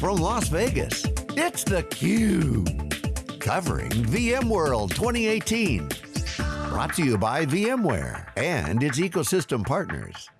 from Las Vegas, it's theCUBE. Covering VMworld 2018. Brought to you by VMware and its ecosystem partners.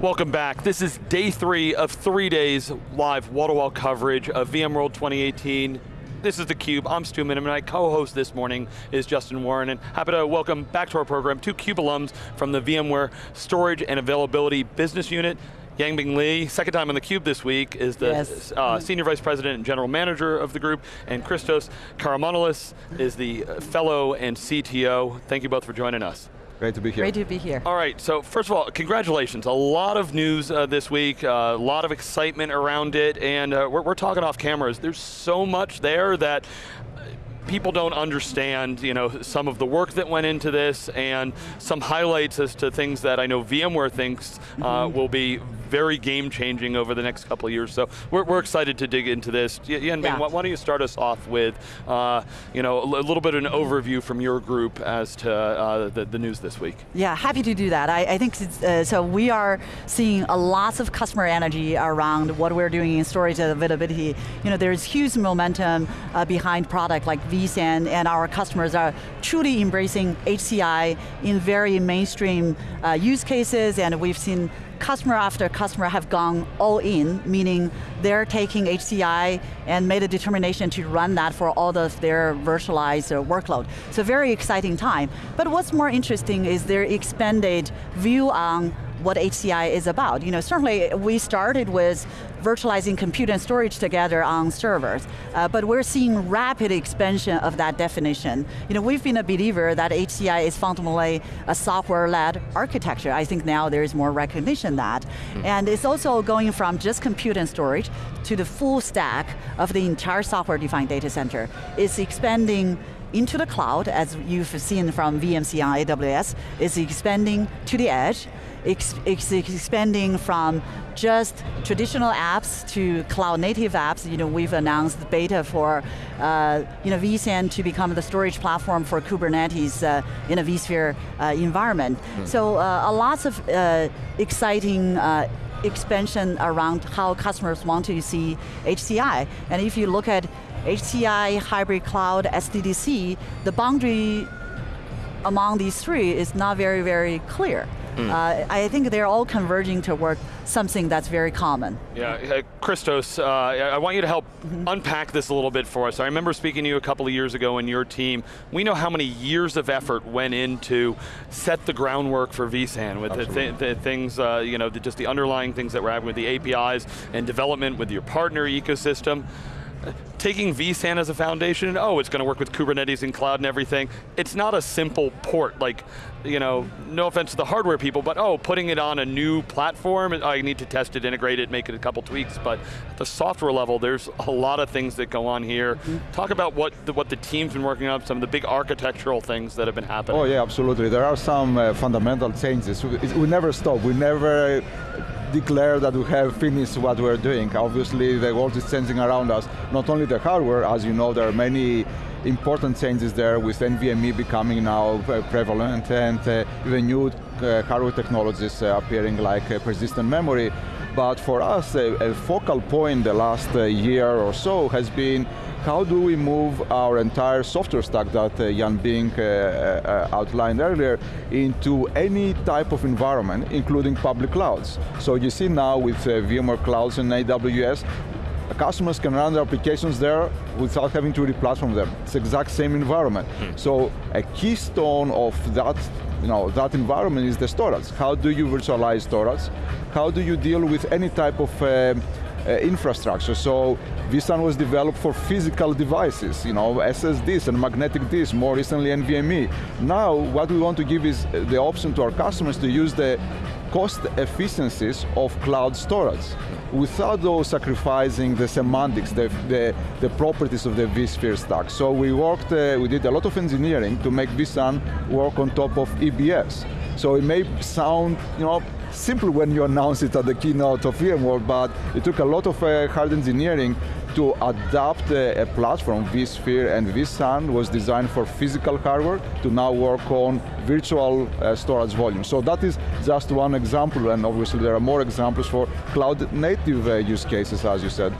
Welcome back. This is day three of three days live wall-to-wall coverage of VMworld 2018. This is theCUBE, I'm Stu Miniman, my co-host this morning is Justin Warren, and happy to welcome back to our program two CUBE alums from the VMware Storage and Availability Business Unit. Yanbing Li, second time on theCUBE this week, is the yes. uh, Senior Vice President and General Manager of the group, and Christos Karamanlis is the Fellow and CTO. Thank you both for joining us. Great to be here. Great to be here. All right, so first of all, congratulations. A lot of news uh, this week, uh, a lot of excitement around it, and uh, we're, we're talking off cameras. There's so much there that people don't understand you know, some of the work that went into this and some highlights as to things that I know VMware thinks uh, mm -hmm. will be very game changing over the next couple of years. So we're, we're excited to dig into this. Yanbing, yeah. why, don't you start us off with uh, you know, a, little bit of an overview from your group as to uh, the, the, news this week. Yeah, happy to do that. I, I think, uh, so we are seeing a lots of customer energy around what we're doing in storage availability. You know, there's huge momentum uh, behind product like vSAN and our customers are truly embracing HCI in very mainstream uh, use cases and we've seen customer after customer have gone all in, meaning they're taking HCI and made a determination to run that for all of their virtualized uh, workload. So very exciting time. But what's more interesting is their expanded view on what HCI is about. You know, certainly we started with virtualizing compute and storage together on servers, uh, but we're seeing rapid expansion of that definition. You know, we've been a believer that HCI is fundamentally a software-led architecture. I think now there is more recognition that. Mm. And it's also going from just compute and storage to the full stack of the entire software-defined data center. It's expanding into the cloud, as you've seen from VMC on AWS, is expanding to the edge, it's, expanding from just traditional apps to cloud native apps. You know, we've announced beta for uh, you know, vSAN to become the storage platform for Kubernetes uh, in a vSphere uh, environment. Mm. So uh, a lots of uh, exciting uh, expansion around how customers want to see HCI. And if you look at HCI, hybrid cloud, SDDC, the boundary among these three is not very, very clear. Mm. Uh, I think they're all converging toward something that's very common. Yeah, uh, Christos, uh, I want you to help mm -hmm. unpack this a little bit for us. I remember speaking to you a couple of years ago in your team. We know how many years of effort went into set the groundwork for vSAN with the, th the, things, uh, you know, the, just the underlying things that we're having with the APIs and development with your partner ecosystem taking vSAN as a foundation, oh, it's going to work with Kubernetes and cloud and everything. It's not a simple port, like, you know, no offense to the hardware people, but oh, putting it on a new platform, I need to test it, integrate it, make it a couple tweaks, but at the software level, there's a lot of things that go on here. Mm -hmm. Talk about what the, what the team's been working on, some of the big architectural things that have been happening. Oh yeah, absolutely. There are some uh, fundamental changes. We, we never stop, we never declare that we have finished what we're doing. Obviously, the world is changing around us. Not only the hardware, as you know, there are many important changes there with NVMe becoming now uh, prevalent and uh, even new uh, hardware technologies uh, appearing like uh, persistent memory. But for us, a, a focal point the last uh, year or so has been how do we move our entire software stack that uh, Yanbing uh, uh, outlined earlier into any type of environment, including public clouds. So you see now with uh, VMware Clouds and AWS, customers can run their applications there without having to replatform them. It's the exact same environment. Hmm. So a keystone of that, you know, that environment is the storage. How do you virtualize storage? How do you deal with any type of uh, infrastructure. So vSAN was developed for physical devices, you know, SSDs and magnetic disks, more recently NVMe. Now, what we want to give is the option to our customers to use the cost efficiencies of cloud storage without though sacrificing the semantics, the, the, the properties of the vSphere stack. So we worked, uh, we did a lot of engineering to make vSAN work on top of EBS. So it may sound, you know, simple when you announce it at the keynote of VMworld, but it took a lot of uh, hard engineering to adapt a, a platform, vSphere and vSAN was designed for physical hardware to now work on virtual uh, storage volume. So that is just one example, and obviously there are more examples for cloud native uh, use cases, as you said.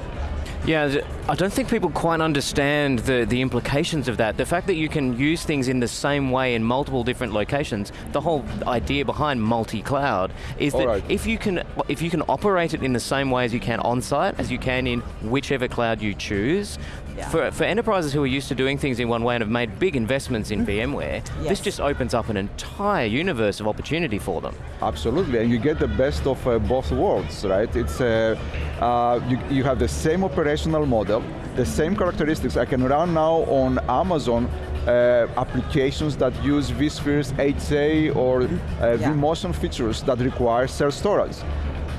Yeah, I don't think people quite understand the, the implications of that. The fact that you can use things in the same way in multiple different locations, the whole idea behind multi-cloud is that right. if you can if you can operate it in the same way as you can on-site, as you can in whichever cloud you choose, Yeah. for, for enterprises who are used to doing things in one way and have made big investments in VMware, Yes. this just opens up an entire universe of opportunity for them. Absolutely, and you get the best of uh, both worlds, right? It's uh, uh, you, you have the same operational model, the same characteristics. I can run now on Amazon uh, applications that use vSphere's HA or uh, Yeah. vMotion features that require shared storage.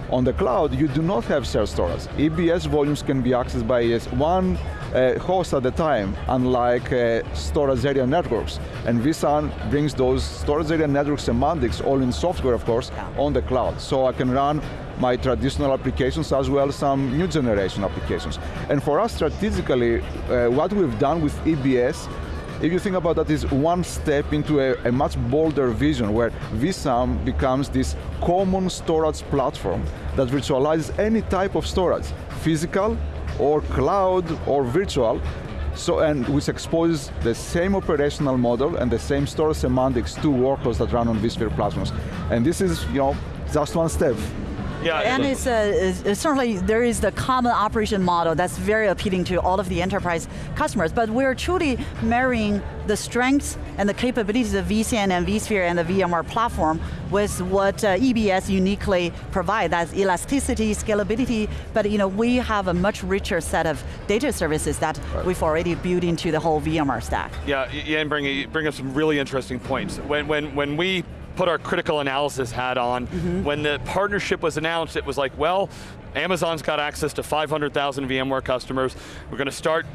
On the cloud, you do not have shared storage. EBS volumes can be accessed by yes, one uh, host at the time, unlike uh, storage area networks. And vSAN brings those storage area network semantics, all in software, of course, Yeah. on the cloud. So I can run my traditional applications as well as some new generation applications. And for us strategically, uh, what we've done with EBS if you think about that, is one step into a, a much bolder vision where vSAN becomes this common storage platform that virtualizes any type of storage, physical or cloud or virtual, so, and which exposes the same operational model and the same store semantics to workloads that run on vSphere platforms. And this is, you know, just one step. Yeah, And it's, uh, it's- it's certainly, there is the common operation model that's very appealing to all of the enterprise customers, but we're truly marrying the strengths and the capabilities of vSAN and vSphere and the VMware platform with what uh, EBS uniquely provide, that's elasticity, scalability, but you know, we have a much richer set of data services that we've already built into the whole VMware stack. Yeah, y- yeah, and bring, bring up some really interesting points. When, when, when we put our critical analysis hat on, mm-hmm. when the partnership was announced, it was like, well, Amazon's got access to 500,000 VMware customers. We're going to start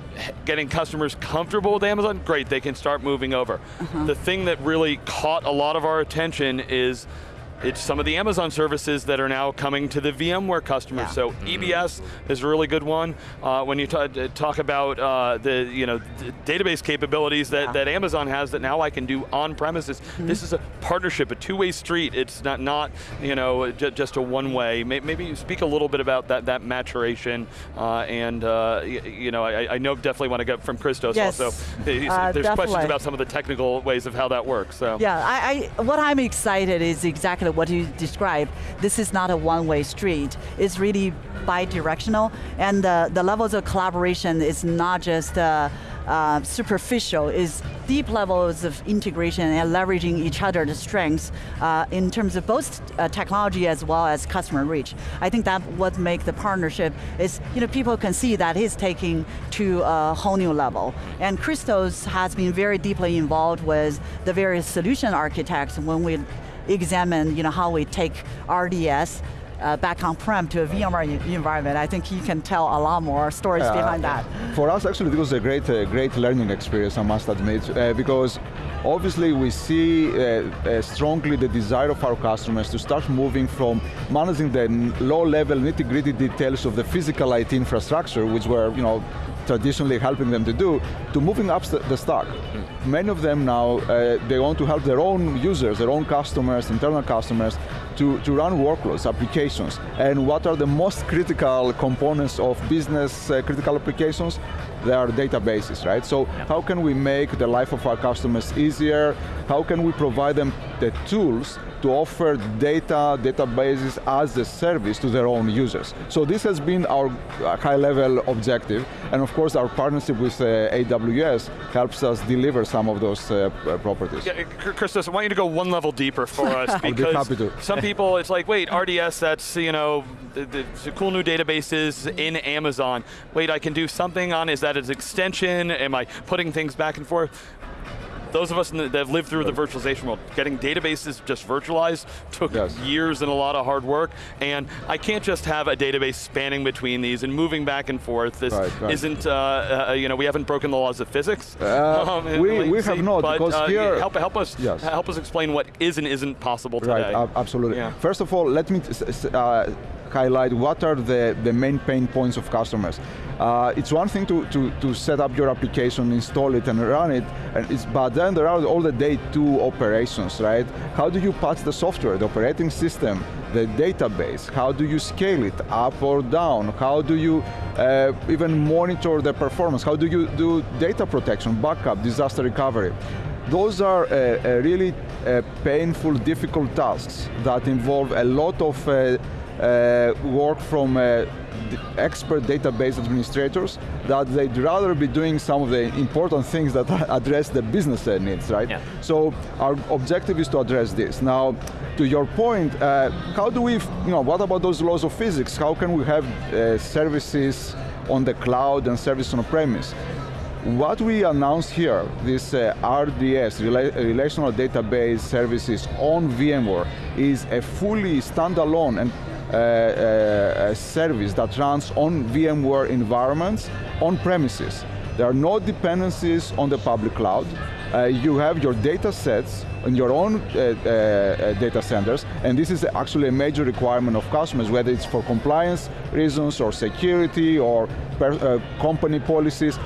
getting customers comfortable with Amazon. Great, they can start moving over. Uh-huh. The thing that really caught a lot of our attention is it's some of the Amazon services that are now coming to the VMware customers. Yeah. So EBS is a really good one. Uh, when you uh, talk about uh, the you know d- database capabilities that, Yeah. that Amazon has that now I can do on premises. This is a partnership, a two-way street. It's not not you know just a one-way. Maybe you speak a little bit about that that maturation uh, and uh, you know I, I know definitely want to get from Christos Yes. also. Uh, There's questions about some of the technical ways of how that works. So Yeah, I, I, what I'm excited is exactly what you described. This is not a one-way street. It's really bi-directional, and the, the levels of collaboration is not just uh, uh, superficial, it's deep levels of integration and leveraging each other's strengths uh, in terms of both uh, technology as well as customer reach. I think that what makes the partnership is, you know, people can see that he's taking to a whole new level. And Christos has been very deeply involved with the various solution architects when we examine, you know, how we take RDS uh, back on-prem to a VMware environment. I think he can tell a lot more stories Uh, behind that. For us, actually, it was a great, uh, great learning experience, I must admit, uh, because obviously we see uh, uh, strongly the desire of our customers to start moving from managing the low-level nitty-gritty details of the physical IT infrastructure, which were, you know, traditionally helping them to do, to moving up the stack. Many of them now, uh, they want to help their own users, their own customers, internal customers, to, to run workloads, applications. And what are the most critical components of business uh, critical applications? They are databases, right? So how can we make the life of our customers easier? How can we provide them the tools to offer data, databases as a service to their own users? So this has been our uh, high-level objective. And of course, our partnership with uh, AWS helps us deliver some of those uh, properties. Yeah, Chr- Christos, I want you to go one level deeper for us be because happy to. some people, it's like, wait, RDS, that's, you know, the, the, the cool new databases in Amazon. Wait, I can do something on, is that an extension? Am I putting things back and forth? Those of us the, that have lived through the virtualization world, getting databases just virtualized took Yes. years and a lot of hard work. And I can't just have a database spanning between these and moving back and forth. This Right, right. isn't, uh, uh, you know, we haven't broken the laws of physics. Uh, in we- we have not, but, because uh, here- help, help us Yes. help us explain what is and isn't possible today. Right, ab- absolutely. Yeah. First of all, let me t- s- s- uh, highlight what are the, the main pain points of customers. Uh, it's one thing to, to, to set up your application, install it and run it, and it's, but then there are all the day two operations, right? How do you patch the software, the operating system, the database? How do you scale it up or down? How do you uh, even monitor the performance? How do you do data protection, backup, disaster recovery? Those are uh, uh, really uh, painful, difficult tasks that involve a lot of uh, work from expert database administrators that they'd rather be doing some of the important things that address the business needs, right? Yeah. So our objective is to address this. Now, to your point, uh, how do we, you know, what about those laws of physics? How can we have uh, services on the cloud and service on premise? What we announced here, this uh, RDS, Rela Relational Database Services on VMware, is a fully standalone and uh, uh, service that runs on VMware environments on premises. There are no dependencies on the public cloud. Uh, you have your data sets in your own uh, uh, data centers, and this is actually a major requirement of customers, whether it's for compliance reasons or security or per, uh, company policies.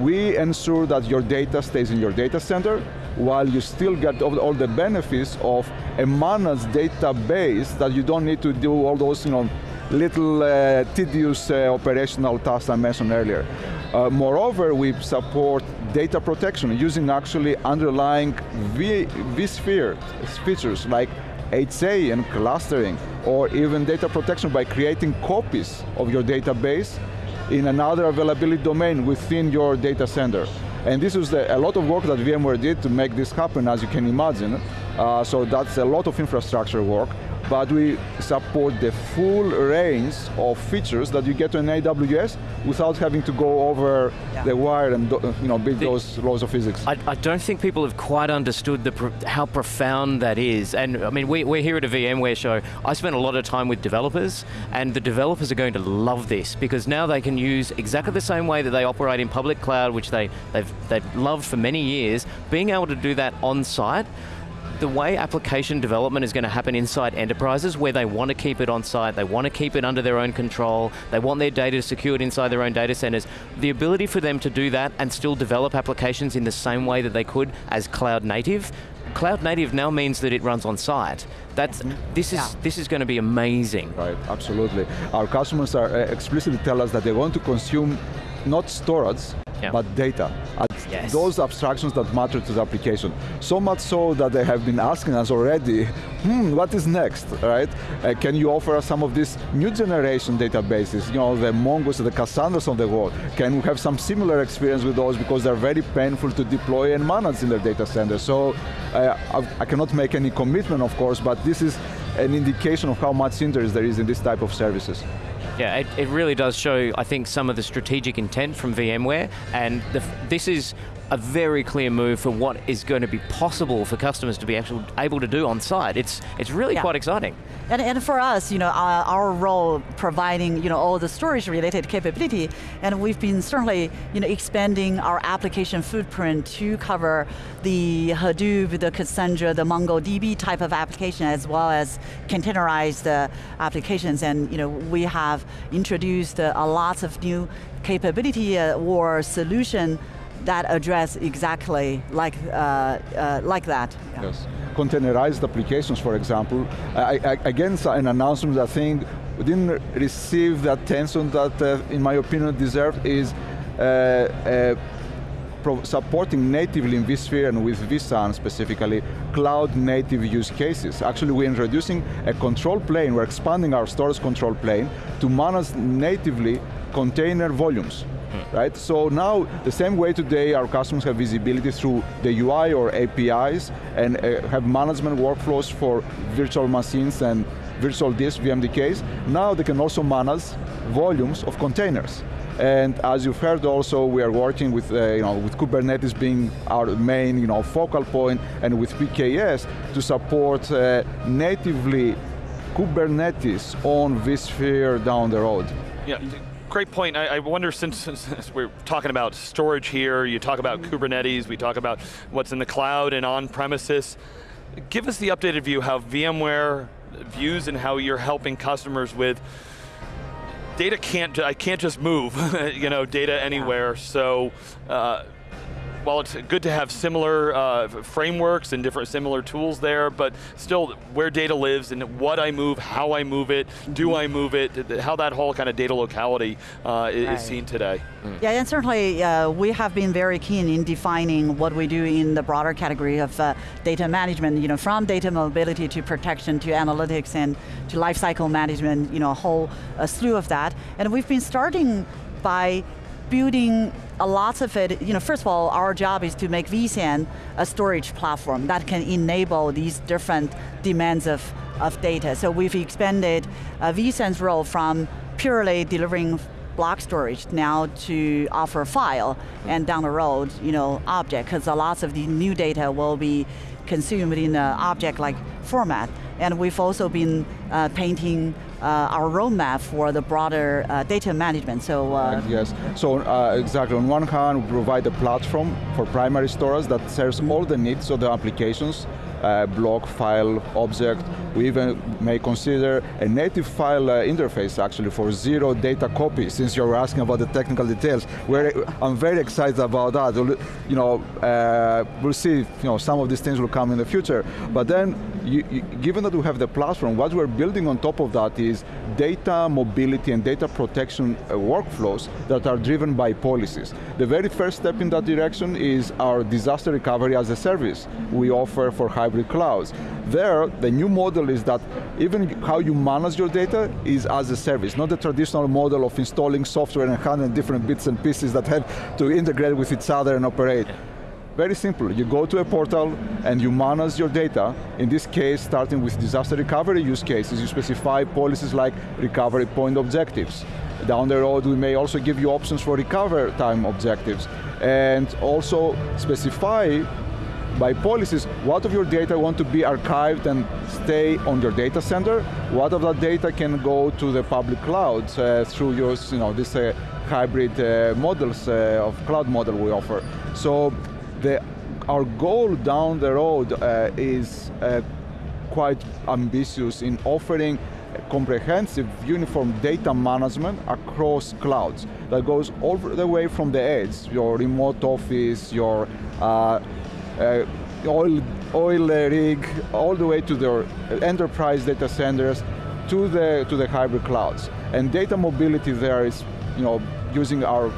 We ensure that your data stays in your data center, while you still get all the benefits of a managed database that you don't need to do all those you know, little uh, tedious uh, operational tasks I mentioned earlier. Uh, moreover, we support data protection using actually underlying v vSphere features like HA and clustering, or even data protection by creating copies of your database in another availability domain within your data center. And this was a lot of work that VMware did to make this happen, as you can imagine. Uh, so that's a lot of infrastructure work but we support the full range of features that you get on AWS without having to go over yeah. the wire and you know, build the, those laws of physics. I, I, don't think people have quite understood the, how profound that is. And I mean, we, we're here at a VMware show. I spent a lot of time with developers, and the developers are going to love this because now they can use exactly the same way that they operate in public cloud, which they, they've, they've loved for many years, being able to do that on site the way application development is going to happen inside enterprises where they want to keep it on site, they want to keep it under their own control, they want their data secured inside their own data centers, the ability for them to do that and still develop applications in the same way that they could as cloud native, cloud native now means that it runs on site. That's, this, is, yeah. this is going to be amazing. Right, absolutely. Our customers are uh, explicitly tell us that they want to consume not storage, yeah. but data. Yes. Those abstractions that matter to the application. So much so that they have been asking us already, hmm, what is next, right? Uh, can you offer us some of these new generation databases, you know, the Mongos, the Cassandras of the world? Can we have some similar experience with those because they're very painful to deploy and manage in their data center. So uh, I, I cannot make any commitment, of course, but this is an indication of how much interest there is in this type of services. Yeah, it, it really does show, I think, some of the strategic intent from VMware, and the, this is a very clear move for what is going to be possible for customers to be actually able to do on site. It's, it's really yeah. quite exciting. And, and for us, you know, our, our, role providing, you know, all the storage related capability, and we've been certainly, you know, expanding our application footprint to cover the Hadoop, the Cassandra, the MongoDB type of application, as well as containerized uh, applications. And, you know, we have introduced uh, a lot of new capability uh, or solution that address exactly like, uh, uh, like that. Yeah. Yes. Containerized applications, for example, I, I, again, an announcement I think we didn't receive the attention that, uh, in my opinion, deserved is uh, uh, supporting natively in vSphere and with vSAN specifically, cloud native use cases. Actually, we're introducing a control plane, we're expanding our storage control plane to manage natively container volumes. Hmm. right? So now, the same way today our customers have visibility through the UI or APIs and uh, have management workflows for virtual machines and virtual disk VMDKs, now they can also manage volumes of containers. And as you've heard also, we are working with, uh, you know, with Kubernetes being our main you know, focal point and with PKS to support uh, natively Kubernetes on vSphere down the road. Yeah, great point. I, I wonder, since, since, we're talking about storage here, you talk about Kubernetes, we talk about what's in the cloud and on premises. Give us the updated view how VMware views and how you're helping customers with data can't, I can't just move, you know, data anywhere, so uh, while it's good to have similar uh, frameworks and different similar tools there, but still where data lives and what I move, how I move it, do. I move it, how that whole kind of data locality uh, is, right. seen today. Mm. Yeah, and certainly uh, we have been very keen in defining what we do in the broader category of uh, data management, you know, from data mobility to protection to analytics and to lifecycle management, you know, a whole a slew of that. And we've been starting by building a lot of it, you know, first of all, our job is to make vSAN a storage platform that can enable these different demands of, of data. So we've expanded uh, vSAN's role from purely delivering block storage now to offer file and down the road, you know, object, because a lot of the new data will be consumed in an object-like format. And we've also been uh, painting our roadmap for the broader uh, data management. So uh, yes, so uh, exactly. On one hand, we provide a platform for primary storage that serves all the needs of the applications uh, block, file, object. We even may consider a native file uh, interface actually for zero data copy, since you're asking about the technical details. We're, I'm very excited about that. You know, uh, we'll see you know, some of these things will come in the future. But then, you, you, given that we have the platform, what we're building on top of that is data mobility and data protection uh, workflows that are driven by policies. The very first step in that direction is our disaster recovery as a service we offer for hybrid clouds. There, the new model is that even how you manage your data is as a service, not the traditional model of installing software and handling different bits and pieces that have to integrate with each other and operate. Very simple, you go to a portal and you manage your data. In this case, starting with disaster recovery use cases, you specify policies like recovery point objectives. Down the road, we may also give you options for recover time objectives. And also specify by policies, what of your data want to be archived and stay on your data center, what of that data can go to the public cloud uh, through your, you know, this uh, hybrid uh, models uh, of cloud model we offer. So the, our goal down the road uh, is uh, quite ambitious in offering comprehensive uniform data management across clouds that goes all the way from the edge, your remote office, your uh, uh, oil, oil rig, all the way to the enterprise data centers, to the, to the hybrid clouds. And data mobility there is you know, using our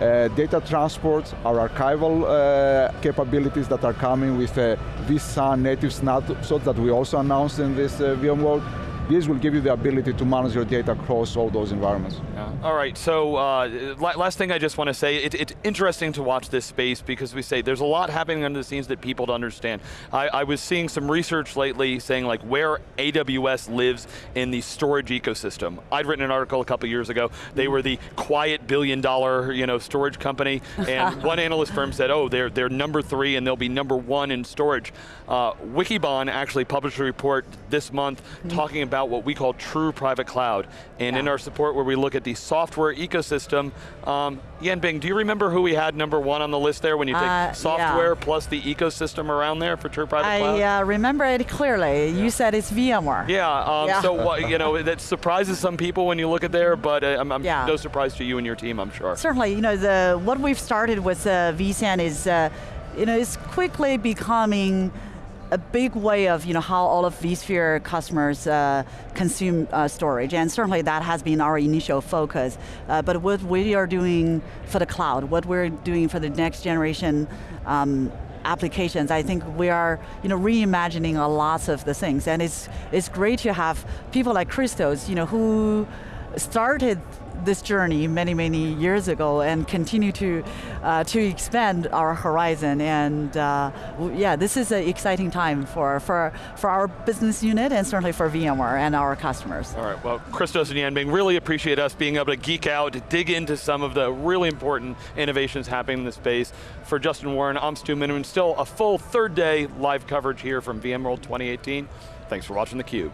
uh, data transport, our archival uh, capabilities that are coming with uh, vSAN native snapshots that we also announced in this uh, VMworld, this will give you the ability to manage your data across all those environments. Yeah. All right, so uh, last thing I just want to say, it, it's interesting to watch this space because we say there's a lot happening under the scenes that people don't understand. I, I was seeing some research lately saying like where AWS lives in the storage ecosystem. I'd written an article a couple years ago. They were the quiet billion dollar you know, storage company, and one analyst firm said, oh, they're, they're number three and they'll be number one in storage. Uh, Wikibon actually published a report this month mm -hmm. talking about what we call true private cloud. And yeah. in our support where we look at the software ecosystem, um, Yanbing, do you remember who we had number one on the list there when you take uh, software yeah. plus the ecosystem around there for true private I, cloud? I uh, remember it clearly. Yeah. You said it's VMware. Yeah, um, yeah. so what, you know, that surprises some people when you look at there, but uh, I'm, I'm no surprise to you and your team, I'm sure. Certainly, you know, the what we've started with uh, vSAN is, uh, you know, is quickly becoming a big way of you know, how all of vSphere customers uh, consume uh, storage, and certainly that has been our initial focus. Uh, but what we are doing for the cloud, what we're doing for the next generation um, applications, I think we are you know, reimagining a lot of the things, and it's, it's great to have people like Christos you know, who started this journey many, many years ago and continue to, uh, to expand our horizon. And uh, yeah, this is an exciting time for, for, for our business unit and certainly for VMware and our customers. All right, well, Christos and Yanbing, really appreciate us being able to geek out, dig into some of the really important innovations happening in the space. For Justin Warren, I'm Stu Miniman, still a full third day live coverage here from VMworld 2018. Thanks for watching theCUBE.